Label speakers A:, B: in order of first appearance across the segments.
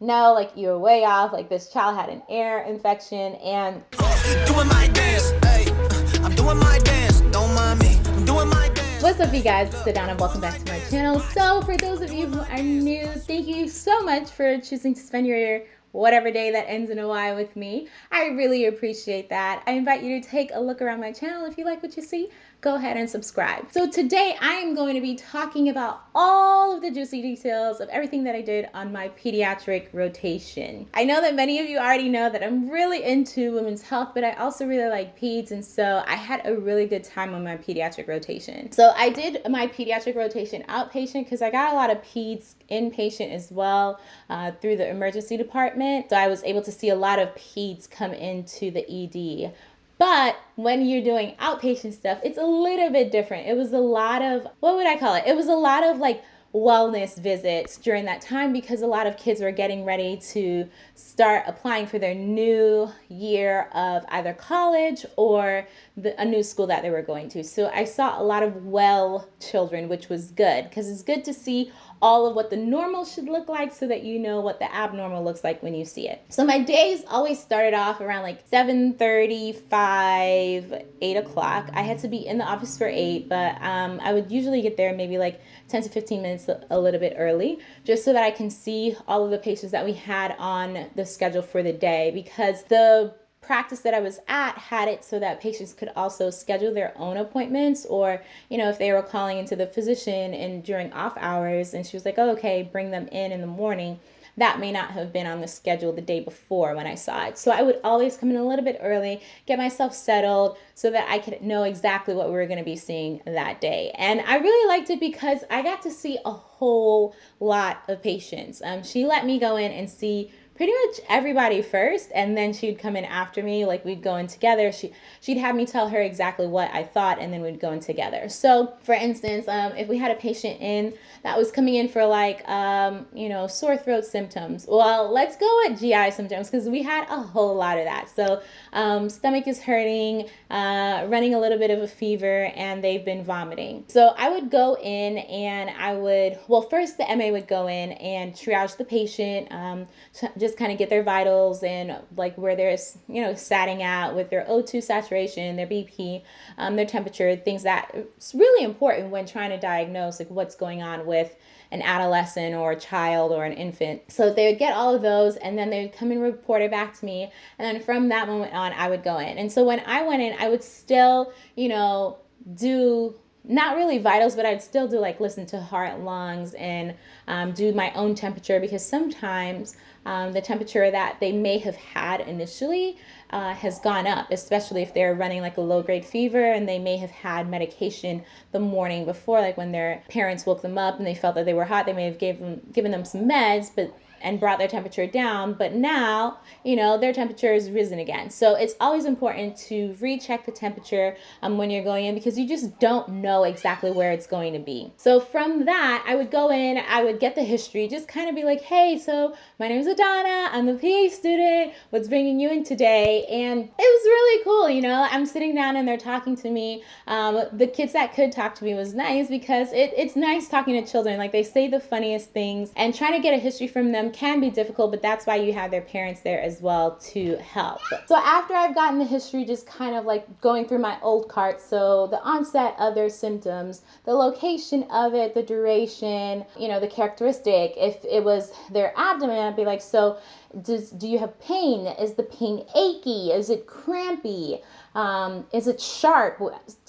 A: no, like you're way off. Like this child had an ear infection and
B: Doing my dance, hey, I'm doing my dance, don't mind me, I'm doing my dance.
A: What's up, you guys? Sit down and welcome back to my channel. So, for those of you who are new, thank you so much for choosing to spend your whatever day that ends in a Y with me. I really appreciate that. I invite you to take a look around my channel if you like what you see go ahead and subscribe. So today I am going to be talking about all of the juicy details of everything that I did on my pediatric rotation. I know that many of you already know that I'm really into women's health, but I also really like peds, and so I had a really good time on my pediatric rotation. So I did my pediatric rotation outpatient because I got a lot of peds inpatient as well uh, through the emergency department. So I was able to see a lot of peds come into the ED. But when you're doing outpatient stuff, it's a little bit different. It was a lot of, what would I call it? It was a lot of like wellness visits during that time because a lot of kids were getting ready to start applying for their new year of either college or the, a new school that they were going to. So I saw a lot of well children, which was good because it's good to see all of what the normal should look like so that you know what the abnormal looks like when you see it. So my days always started off around like 7.35, 8 o'clock. I had to be in the office for 8, but um, I would usually get there maybe like 10 to 15 minutes a little bit early just so that I can see all of the patients that we had on the schedule for the day because the practice that I was at had it so that patients could also schedule their own appointments or, you know, if they were calling into the physician and during off hours and she was like, oh, okay, bring them in in the morning. That may not have been on the schedule the day before when I saw it. So I would always come in a little bit early, get myself settled so that I could know exactly what we were going to be seeing that day. And I really liked it because I got to see a whole lot of patients. Um, she let me go in and see pretty much everybody first and then she'd come in after me like we'd go in together. She she'd have me tell her exactly what i thought and then we'd go in together. So for instance um, if we had a patient in that was coming in for like um, you know sore throat symptoms well let's go with gi symptoms because we had a whole lot of that. So um, stomach is hurting uh, running a little bit of a fever and they've been vomiting. So i would go in and i would well first the ma would go in and triage the patient um, just just kind of get their vitals and like where they're you know satting at with their O2 saturation, their BP, um, their temperature, things that it's really important when trying to diagnose like what's going on with an adolescent or a child or an infant. So they would get all of those and then they would come and report it back to me. And then from that moment on, I would go in. And so when I went in, I would still, you know, do not really vitals, but I'd still do like listen to heart, lungs, and um, do my own temperature because sometimes um, the temperature that they may have had initially uh, has gone up, especially if they're running like a low grade fever and they may have had medication the morning before, like when their parents woke them up and they felt that they were hot, they may have gave them, given them some meds, but and brought their temperature down, but now, you know, their temperature has risen again. So it's always important to recheck the temperature um, when you're going in because you just don't know exactly where it's going to be. So from that, I would go in, I would get the history, just kind of be like, hey, so my name is Adana, I'm a PA student, what's bringing you in today? And it was really cool, you know, I'm sitting down and they're talking to me. Um, the kids that could talk to me was nice because it, it's nice talking to children. Like they say the funniest things and trying to get a history from them can be difficult, but that's why you have their parents there as well to help. So after I've gotten the history, just kind of like going through my old cart, so the onset of their symptoms, the location of it, the duration, you know, the characteristic, if it was their abdomen, I'd be like, so does, do you have pain? Is the pain achy? Is it crampy? Um, is it sharp?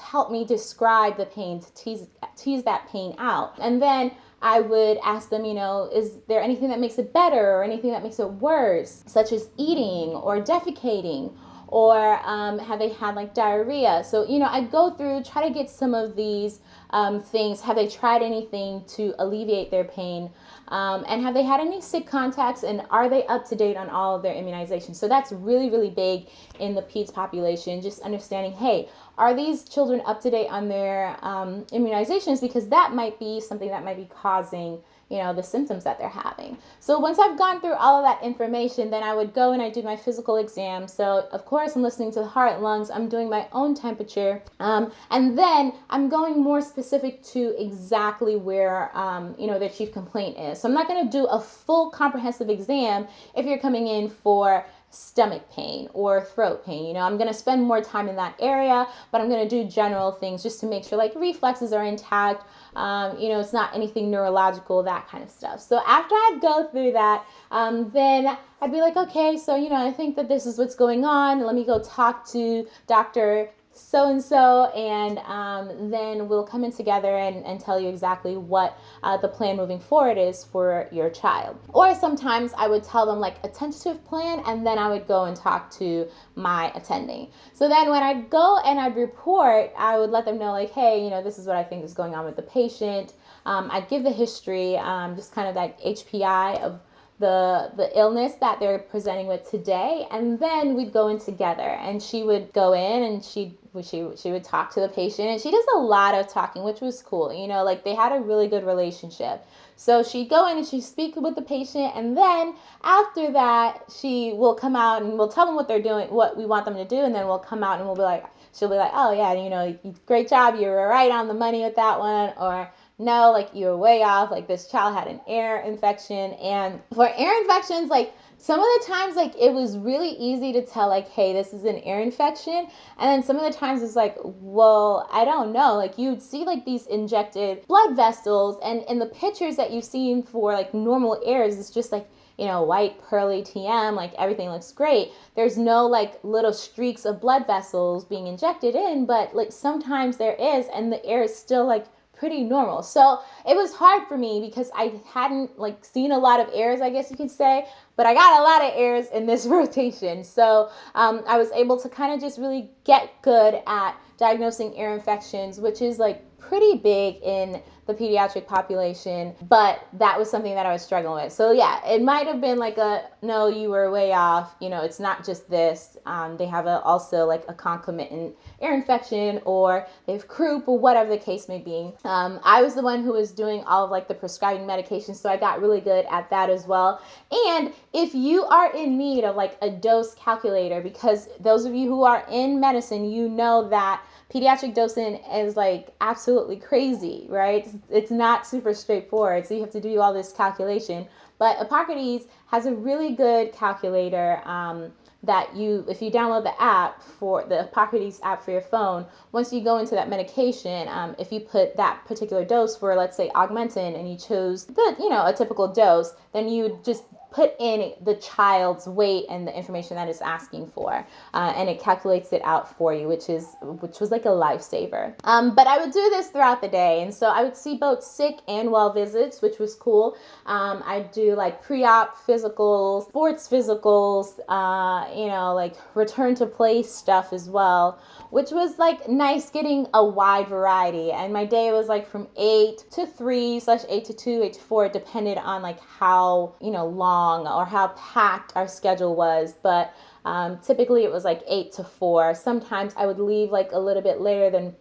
A: Help me describe the pain to tease, tease that pain out. And then I would ask them, you know, is there anything that makes it better or anything that makes it worse, such as eating or defecating? Or um, have they had like diarrhea? So, you know, I go through, try to get some of these um, things. Have they tried anything to alleviate their pain? Um, and have they had any sick contacts and are they up to date on all of their immunizations? So that's really, really big in the PEDS population, just understanding, hey, are these children up to date on their um, immunizations? Because that might be something that might be causing you know the symptoms that they're having. So once i've gone through all of that information then i would go and i do my physical exam. So of course i'm listening to the heart lungs. I'm doing my own temperature. Um, and then i'm going more specific to exactly where um, you know their chief complaint is. So i'm not going to do a full comprehensive exam if you're coming in for stomach pain or throat pain. You know, I'm going to spend more time in that area, but I'm going to do general things just to make sure like reflexes are intact. Um, you know, it's not anything neurological, that kind of stuff. So after I'd go through that, um, then I'd be like, okay, so, you know, I think that this is what's going on. Let me go talk to Dr so and so, and um, then we'll come in together and, and tell you exactly what uh, the plan moving forward is for your child. Or sometimes I would tell them like a tentative plan, and then I would go and talk to my attending. So then when I'd go and I'd report, I would let them know, like, hey, you know, this is what I think is going on with the patient. Um, I'd give the history, um, just kind of that HPI of the the illness that they're presenting with today and then we'd go in together and she would go in and she'd she she would talk to the patient and she does a lot of talking which was cool you know like they had a really good relationship. So she'd go in and she'd speak with the patient and then after that she will come out and we'll tell them what they're doing what we want them to do and then we'll come out and we'll be like she'll be like oh yeah you know great job you were right on the money with that one or no, like you were way off. Like this child had an ear infection. And for ear infections, like some of the times, like it was really easy to tell, like, hey, this is an ear infection. And then some of the times it's like, well, I don't know. Like you'd see like these injected blood vessels, and in the pictures that you've seen for like normal ears, it's just like, you know, white pearly TM, like everything looks great. There's no like little streaks of blood vessels being injected in, but like sometimes there is, and the air is still like pretty normal. So it was hard for me because I hadn't like seen a lot of airs, I guess you could say, but I got a lot of airs in this rotation. So um, I was able to kind of just really get good at diagnosing ear infections, which is like pretty big in the pediatric population, but that was something that I was struggling with. So yeah, it might have been like a no, you were way off. You know, it's not just this. Um, they have a, also like a concomitant ear infection or they have croup or whatever the case may be. Um, I was the one who was doing all of like the prescribing medication, so I got really good at that as well. And if you are in need of like a dose calculator, because those of you who are in medicine, you know that pediatric dosing is like absolutely crazy, right? It's not super straightforward. So you have to do all this calculation. But Epocrates has a really good calculator um, that you, if you download the app for the Epocrates app for your phone, once you go into that medication, um, if you put that particular dose for, let's say, Augmentin, and you chose the, you know, a typical dose, then you just put in the child's weight and the information that it's asking for, uh, and it calculates it out for you, which is which was like a lifesaver. Um, but I would do this throughout the day, and so I would see both sick and well visits, which was cool. Um, I'd do like pre-op physicals, sports physicals, uh, you know, like return to play stuff as well, which was like nice getting a wide variety. And my day was like from eight to three slash eight to two, eight to four, depended on like how you know long long or how packed our schedule was, but um, typically it was like 8 to 4. Sometimes I would leave like a little bit later than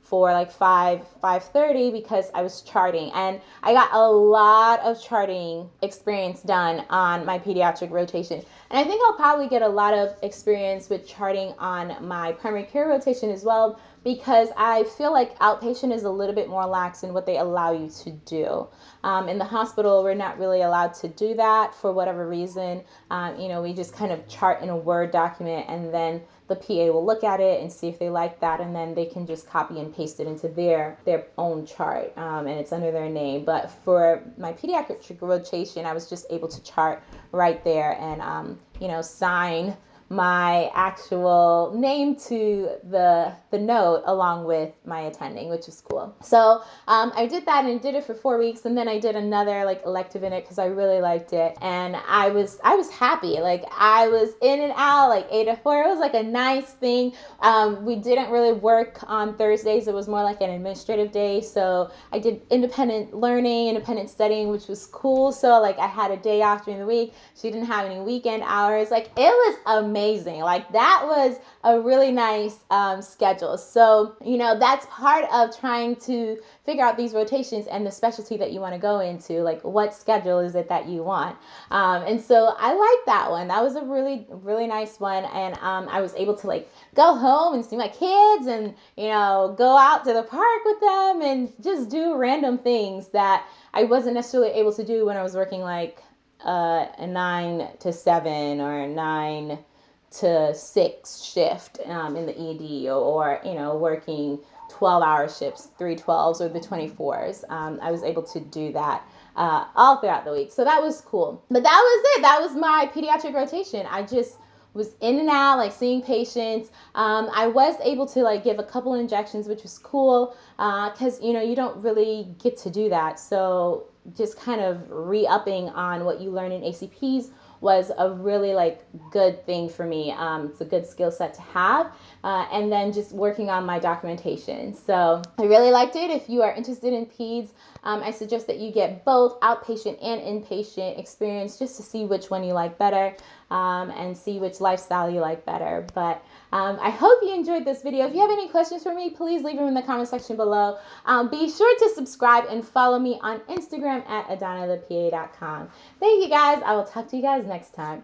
A: for like 5 5:30 because I was charting and I got a lot of charting experience done on my pediatric rotation. And I think I'll probably get a lot of experience with charting on my primary care rotation as well because I feel like outpatient is a little bit more lax in what they allow you to do. Um, in the hospital, we're not really allowed to do that for whatever reason. Um, you know, we just kind of chart in a Word document and then the PA will look at it and see if they like that, and then they can just copy and paste it into their their own chart, um, and it's under their name. But for my pediatric rotation, I was just able to chart right there and um, you know sign my actual name to the the note along with my attending, which is cool. So um, I did that and did it for four weeks, and then I did another like elective in it because I really liked it, and I was I was happy. Like I was in and out like eight to four. It was like a nice thing. Um, we didn't really work on Thursdays. It was more like an administrative day, so I did independent learning, independent studying, which was cool. So like I had a day off during the week. She didn't have any weekend hours. Like it was amazing amazing. Like that was a really nice um, schedule. So, you know, that's part of trying to figure out these rotations and the specialty that you want to go into. Like, what schedule is it that you want? Um, and so I like that one. That was a really, really nice one. And um, I was able to like go home and see my kids and, you know, go out to the park with them and just do random things that I wasn't necessarily able to do when I was working like uh, a nine to seven or a nine to six shift um, in the ED or, you know, working 12 hour shifts, 312s or the 24s. Um, I was able to do that uh, all throughout the week. So that was cool. But that was it. That was my pediatric rotation. I just was in and out, like seeing patients. Um, I was able to like give a couple injections, which was cool because uh, you know you don't really get to do that. So just kind of re-upping on what you learn in ACPs was a really like good thing for me. Um, it's a good skill set to have. Uh, and then just working on my documentation. So I really liked it. If you are interested in PEDS, um, I suggest that you get both outpatient and inpatient experience just to see which one you like better um, and see which lifestyle you like better. But um, I hope you enjoyed this video. If you have any questions for me, please leave them in the comment section below. Um, be sure to subscribe and follow me on Instagram at adanathepa.com. Thank you guys. I will talk to you guys next time.